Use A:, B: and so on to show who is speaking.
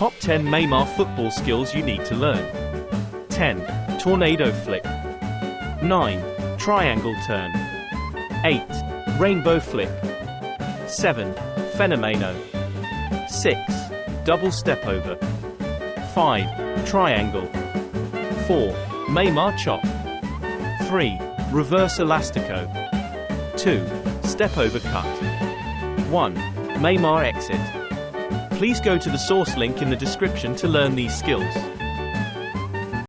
A: Top 10 Neymar football skills you need to learn. 10. Tornado flick. 9. Triangle turn. 8. Rainbow flick. 7. Fenomeno. 6. Double step over. 5. Triangle. 4. Neymar chop. 3. Reverse elastico. 2. Step over cut. 1. Neymar exit. Please go to the source link in the description to learn these skills.